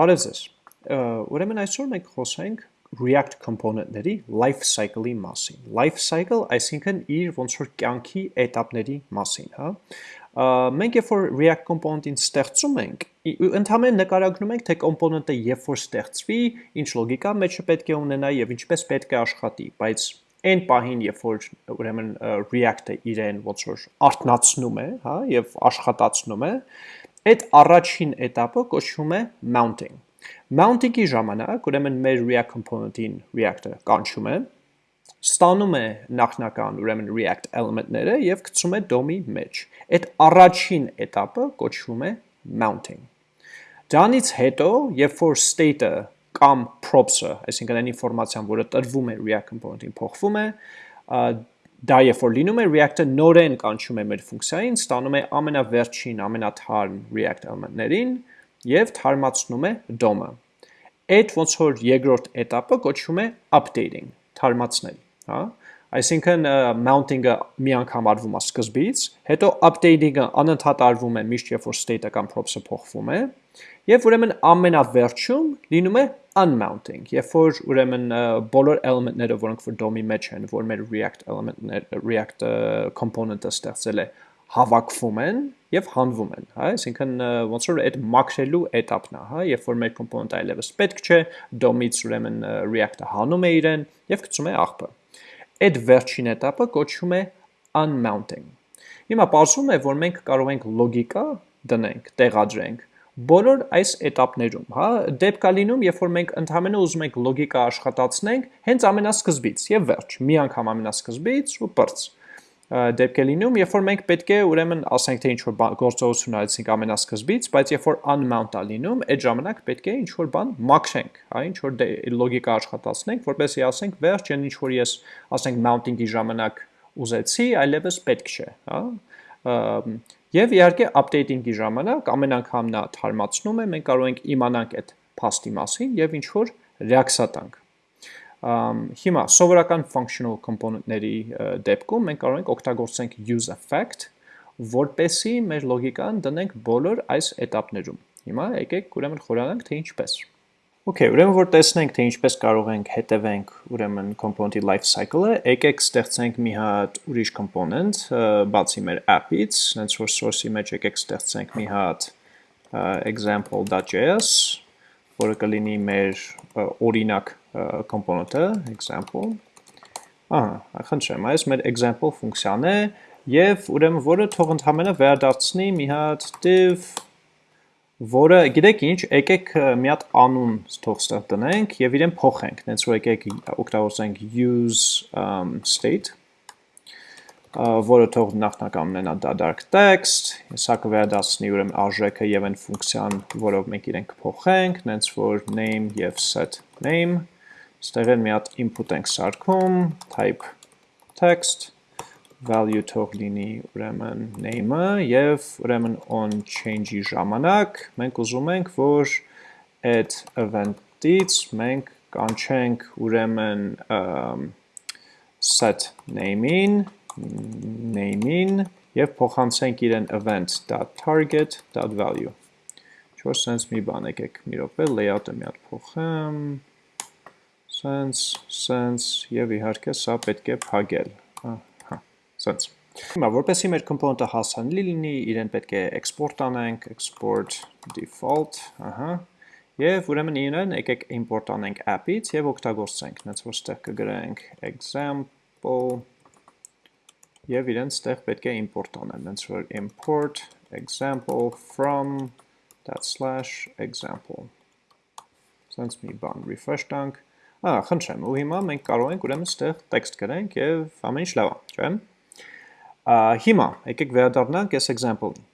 Բարև ձեզ։ Ուրեմն այսօր մենք խոսենք React component-ների life cycle-ի մասին։ Life cycle, այսինքն իր ոնց որ կյանքի этаպների մասին, հա։ Մենք երբ որ React component-ին ստեղծում ենք, ընդհանրապես նկարագրում ենք, թե component-ը երբ որ ստեղծվի, ինչ լոգիկա մեջը պետք է ունենա եւ ինչպես պետք է աշխատի, բայց այն պահին, երբ որ ուրեմն React-ը իրեն ոնց որ արտնացնում է, հա, եւ աշխատացնում է, Այդ առաջին էտապը կոչվում է mounting։ Mounting-ի ժամանակ, ուրեմն մեր React component-ին React-ը կանչում է, ստանում է նախնական ուրեմն React element-ները եւ գցում է DOM-ի մեջ։ Այդ առաջին էտապը կոչվում է mounting։ Դրանից հետո, երբ որ state-ը կամ props-ը, այսինքն այն ինֆորմացիան, որը տրվում է React component-ին, փոխվում է, Դա երբ որ լինում է, React-ը նորեն կանչում է մեր ֆունկցիային, ստանում է ամենավերջին, ամենաթարմ React element-ներին եւ թարմացնում է DOM-ը։ Այդ ոնց որ երկրորդ этаպը կոչվում է updating, թարմացնել, հա։ Այսինքն mounting-ը մի անգամ արվում է սկզբից, հետո updating-ը անընդհատ արվում է միշտ երբ որ state-ը կամ props-ը փոխվում է, եւ ուրեմն ամենավերջում լինում է unmounting, երբ որ ուրեմն բոլոր element-ները, որոնք որ DOM-ի մեջ են, որ մեր React element-ներ, React component-ը ստեղծել է, հավաքվում են եւ հանվում են, հա, այսինքն ոնց որ այդ մաքրելու этаպն է, հա, երբ որ մեր component-ը այլևս պետք չէ, DOM-ից ուրեմն React-ը հանում է իրեն եւ գցում է աղբը։ Այդ վերջին этаպը կոչվում է unmounting։ Հիմա ողջում է, որ մենք կարող ենք լոգիկա դնենք, տեղադրենք բոլոր այս էտապներում, հա, դեպք է լինում, երբ որ մենք ընդամենը ուզում ենք լոգիկա աշխատացնենք, հենց ամենասկզբից եւ վերջ, մի անգամ ամենասկզբից ու բրց։ Դեպք է լինում, երբ որ մենք պետք է ուրեմն ասենք թե ինչ որ գործողություն արեցինք ամենասկզբից, բայց երբ որ unmount է լինում, այդ ժամանակ պետք է ինչ որ բան մաքրենք, հա, ինչ որ դե, լոգիկա աշխատացնենք, որպեսզի ասենք վերջ, այն ինչ որ ես ասենք mounting-ի ժամանակ ուզեցի, այլևս պետք չէ, հա։ Եվ իհարկե updating-ի ժամանակ ամեն անգամ նա թարմացնում է, մենք կարող ենք իմանանք այդ փաստի մասին եւ ինչ որ ռեակցիա տանք։ Հիմա սովորական functional component-ների դեպքում մենք կարող ենք օգտագործենք use effect, որպեսի մեր լոգիկան դնենք բոլոր այս этаպներում։ Հիմա եկեք ուրեմն խորանանք թե ինչպես։ Okay, ուրեմն որ տեսնենք թե ինչպես կարող ենք հետևենք ուրեմն component-ի life cycle-ը, եկեք ստեղծենք մի հատ ուրիշ component, բացի մեր app-ից, հենց որ source-ի մեջ եկեք ստեղծենք մի հատ example.js, որը կլինի մեր օրինակ component-ը, example, ահա, խնդրեմ, այս մեր example ֆունկցիան է, եւ ուրեմն որը թող ընդհանրապես վերադարձնի մի հատ div, որը գիտեք ինչ, եկեք մի հատ անուն թող ստեղ տնենք եւ իրեն փոխենք, հենց որ եկեք օգտագործենք use um, state որը թող նախնական ունենա դադարք text, սա կվերադարձնի ուրեմն արժեքը եւ այն ֆունկցիան, որով մենք իրեն կփոխենք, նենց որ name եւ set name, ստեղ են մի հատ input ենք սարքում, type text, value թող լինի ուրեմն name-ը եւ ուրեմն on change-ի ժամանակ մենք ուզում ենք, որ այդ event-ից մենք կանչենք ուրեմն set name-ին name-ին եւ փոխանցենք իրեն event.target.value։ Չոր sense մի բան եկեք մի րոպե layout-ը մի հատ փոխեմ։ Sense, sense եւ իհարկե սա պետք է փակել։ Ահա, sense։ Հիմա որպեսզի մեր component-ը հասանելի լինի, իրեն պետք է export անենք, export default, ահա։ Եվ ուրեմն իրեն եկեք import անենք app-ից եւ օգտագործենք, հենց որ ստեղ կգրենք example եւ իրենց ստեղ պետք է import անեն, հենց որ import example from that slash example։ Սենց մի բան refresh տանք։ Ա, խնդրեմ, ու հիմա մենք կարող ենք ուրեմն ստեղ text գրենք եւ ամեն ինչ լավ է, չէ՞։ հիմա եկեք վերադառնանք այս example-ին։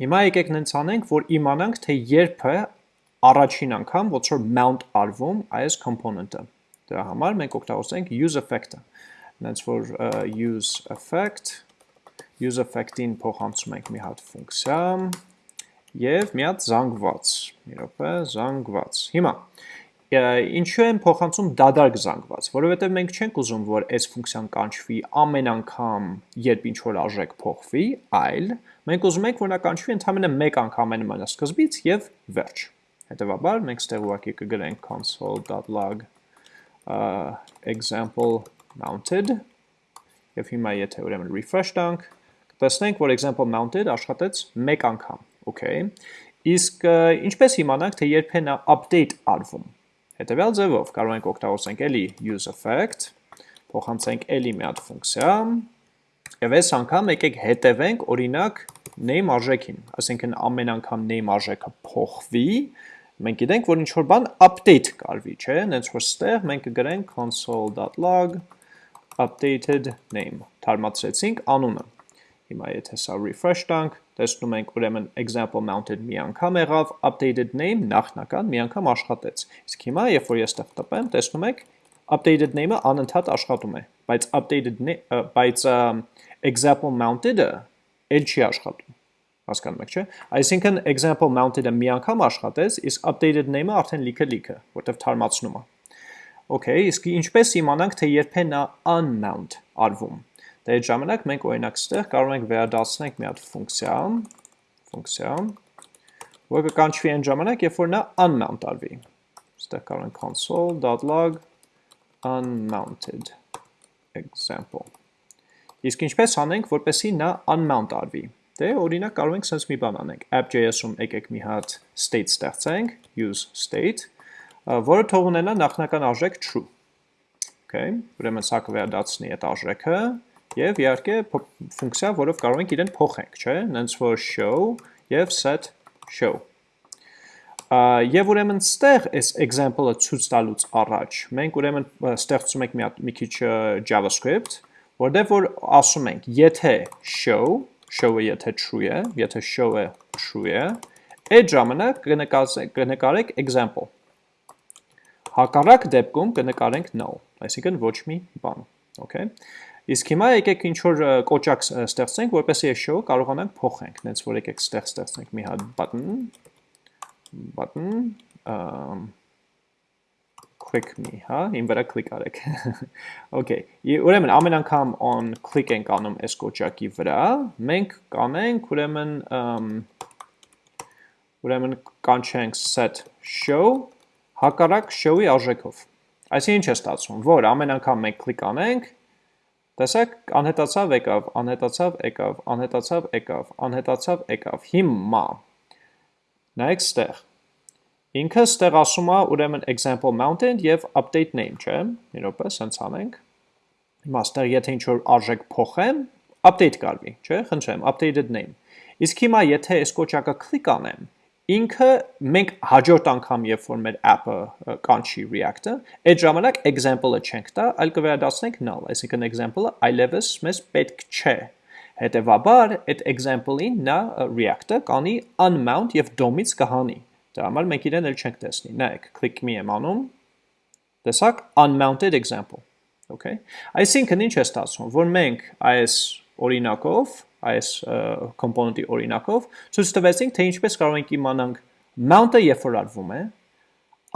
Հիմա եկեք նենց անենք, որ իմանանք, թե երբ է առաջին անգամ ոնց որ mount արվում այս component-ը։ Դրա համար մենք օգտագործենք use effect-ը նենց որ use effect, use effect-ին փոխանցում ենք մի հատ ֆունկցիա եւ մի հատ զանգված, մի րոպե, զանգված։ Հիմա ինչու են փոխանցում դադարք զանգված, որովհետև մենք չենք ուզում, որ այս ֆունկցիան կանչվի ամեն անգամ, երբ ինչ որ արժեք փոխվի, այլ մենք ուզում ենք, որ նա կանչվի ընդհանրապես մեկ անգամ ամենամանա սկզբից եւ վերջ։ Հետևաբար մենք ստեղ ուղղակի կգրենք console.log example mounted եւ հիմա եթե ուրեմն refresh տանք, կտեսնենք, որ example mounted աշխատեց 1 անգամ, okay։ Իսկ ինչպես իմանանք, թե երբ է նա update արվում։ Հետևյալ ձևով կարող ենք օգտագործենք էլի use effect, փոխանցենք էլի մի հատ ֆունկցիա, եւ այս անգամ եկեք հետևենք օրինակ name արժեքին, ասենքն ամեն անգամ name արժեքը փոխվի, մենք գիտենք, որ ինչ-որ բան update կարվի, չէ, նենց որ ստեղ մենք կգրենք console.log updated name, թարմացրեցինք անունը։ Հիմա եթե սա refresh տանք, տեսնում ենք ուրեմն example mounted մի անգամ եղավ, updated name նախնական մի անգամ աշխատեց։ Իսկ հիմա, երբ որ ես տեղ տպեմ, տեսնում եք updated name-ը անընդհատ աշխատում է, բայց updated բայց example mounted-ը էլ չի աշխատում հասկանում եք, չէ։ Այսինքն example mounted-ը մի անգամ աշխատեց, իսկ updated name-ը արդեն լիքը լիքը, որտեվ թարմացնում է։ Okay, իսկ ինչպես իմանանք, թե երբ է նա unmount արվում։ Դե այդ ժամանակ մենք օրինակ ստեղ կարող ենք վերադարձնենք մի հատ ֆունկցիա, ֆունկցիա, որը կկանչվի այն ժամանակ, երբ որ նա unmount արվի։ Ստեղ կարող ենք console.log unmounted example։ Իսկ ինչպես անենք, որպեսի նա unmount արվի։ Դե օրինակ կարող ենք sense մի բան անենք։ app.js-ում եկեք մի հատ state ստեղծենք, use state, որը թող ունենա նախնական արժեք true։ Okay, ուրեմն սա կվերադարձնի այդ արժեքը եւ իհարկե ֆունկցիա, որով կարող ենք իրեն փոխենք, չէ՞, նենց որ show եւ set show։ Եվ ուրեմն ստեղ այս example-ը ցույց տալուց առաջ մենք ուրեմն ստեղծում ենք մի հատ մի քիչ JavaScript, որտեղ որ ասում ենք, եթե show show-ը եթե true է, եթե show-ը true է, այդ ժամանակ կնկարեք example։ Հակառակ դեպքում կնկարենք null, այսինքն ոչ մի բան, okay։ Իսկ հիմա եկեք ինչ որ կոճակ ստեղծենք, որպեսզի այս show-ը կարողանանք փոխենք, նենց որ եկեք ստեղ ստեղծենք մի հատ button, button, um, click me, հա, իմ վրա կլիկ արեք։ Okay, ուրեմն ամեն անգամ on click ենք անում այս կոճակի վրա, մենք կանենք ուրեմն ուրեմն կանչենք set show հակառակ show-ի արժեքով։ Այսինքն ինչ է ստացվում, որ ամեն անգամ մենք կլիկ անենք, տեսեք, անհետացավ եկավ, անհետացավ եկավ, անհետացավ եկավ, անհետացավ եկավ։ Հիմա նայեք ստեղ Ինքը ստեղ ասում է ուրեմն example mounted եւ update name, չէ՞։ Մի րոպե, սենց անենք։ Հիմա ստեղ եթե ինչ որ արժեք փոխեմ, update կարվի, չէ՞, խնդրեմ, updated name։ Իսկ հիմա եթե այս կոճակը կլիկ անեմ, ինքը մենք հաջորդ անգամ երբ որ մեր app-ը կանչի React-ը, այդ ժամանակ example-ը չենք տա, այլ կվերադառնանք null, այսինքն example-ը այլևս մեզ պետք չէ։ Հետևաբար, այդ example-ին նա React-ը կանի unmount եւ DOM-ից կհանի Դրա համար մենք իրեն էլ չենք տեսնի։ Նայեք, click me եմ անում։ Տեսակ unmounted example։ Okay։ Այսինքն ինչ է ստացվում, որ մենք այս օրինակով, այս component-ի օրինակով ցույց տվեցինք, թե ինչպես կարող ենք իմանանք mount-ը երբ որ արվում է,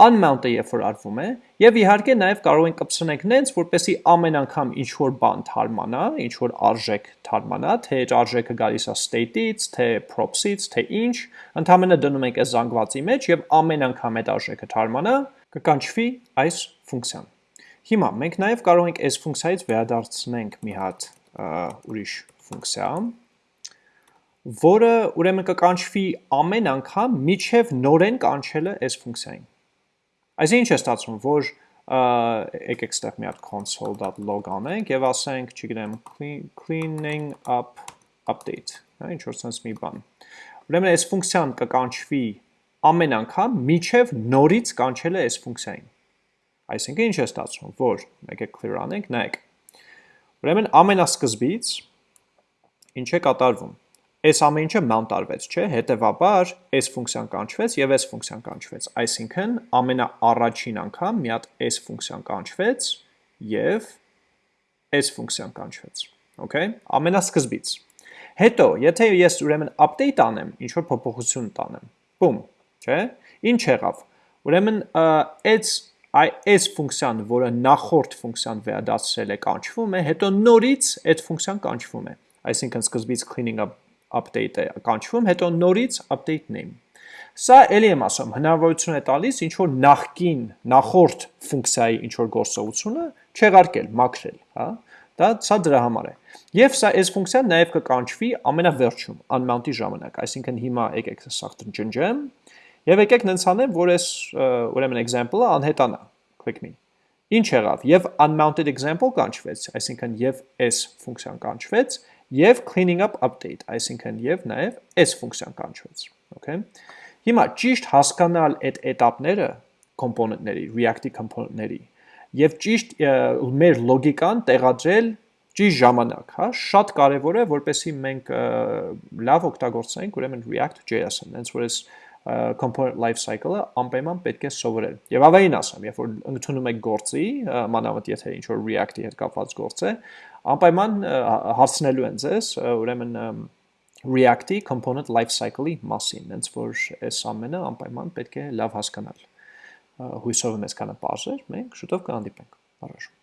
unmount-ը երբ որ արվում է, եւ իհարկե նաեւ կարող ենք կպցնենք նենց, որպեսի ամեն անգամ ինչ որ բան թարմանա, ինչ որ արժեք թարմանա, թե այդ արժեքը գալիս է state-ից, թե props-ից, թե ինչ, ընդհանրապես դնում ենք այս զանգվածի մեջ եւ ամեն անգամ այդ արժեքը թարմանա, կկանչվի այս ֆունկցիան։ Հիմա մենք նաեւ կարող ենք այս ֆունկցիայից վերադարձնենք մի հատ ուրիշ ֆունկցիա, որը ուրեմն կկանչվի ամեն անգամ միջև նորեն կանչելը այս ֆունկցիային։ Այսինքն ինչ է ստացվում, որ եկեք ստեղ մի հատ console.log անենք եւ ասենք, չգիտեմ, cleaning up update, հա, ինչ որ sense մի բան։ Ուրեմն այս ֆունկցիան կկանչվի ամեն անգամ միջև նորից կանչել է այս ֆունկցիային։ Այսինքն ինչ է ստացվում, որ եկեք clear անենք, նայեք։ Ուրեմն ամենասկզբից ինչ է կատարվում այս ամեն ինչը mount արվեց, չէ, հետևաբար այս ֆունկցիան կանչվեց եւ այս ֆունկցիան կանչվեց, այսինքն ամենաառաջին անգամ մի հատ այս ֆունկցիան կանչվեց եւ այս ֆունկցիան կանչվեց, okay, ամենասկզբից։ Հետո, եթե ես ուրեմն update անեմ, ինչ որ փոփոխություն տանեմ, բում, չէ, ինչ եղավ։ Ուրեմն այս այս ֆունկցիան, որը նախորդ ֆունկցիան վերադարձրել է, կանչվում է, հետո նորից այդ ֆունկցիան կանչվում է։ Այսինքն սկզբից cleaning up update է կանչվում, հետո նորից update name։ Սա ելի եմ ասում, հնարավորություն է տալիս ինչ որ նախքին, նախորդ ֆունկցիայի ինչ որ գործողությունը չեղարկել, մաքրել, հա։ Դա սա դրա համար է։ Եվ սա այս ֆունկցիան նաև կկանչվի ամենավերջում, unmount-ի ժամանակ, այսինքն հիմա եկեք սա ջնջեմ, եւ եկեք նենց անեմ, որ այս ուրեմն example-ը անհետանա, click me։ Ինչ եղավ, եւ unmounted example կանչվեց, այսինքն եւ s ֆունկցիան կանչվեց, եւ cleaning up update, այսինքն եւ նաեւ այս ֆունկցիան կանչվեց, okay։ Հիմա ճիշտ հասկանալ այդ этаպները component-ների, React-ի component-ների եւ ճիշտ մեր լոգիկան տեղադրել ճիշտ ժամանակ, հա, շատ կարեւոր է, որպեսզի մենք լավ օգտագործենք ուրեմն React.js-ը, հենց որ այս component life cycle-ը անպայման պետք է սովորել։ Եվ ավելին ասեմ, երբ որ ընդունում եք գործի, մանավանդ եթե ինչ որ React-ի հետ կապված գործ է, անպայման հարցնելու են ձեզ, ուրեմն React-ի component life cycle-ի մասին, հենց որ այս ամենը անպայման պետք է լավ հասկանալ հույսով եմ այսքանը բարձր, մենք շուտով կհանդիպենք։ Առաջ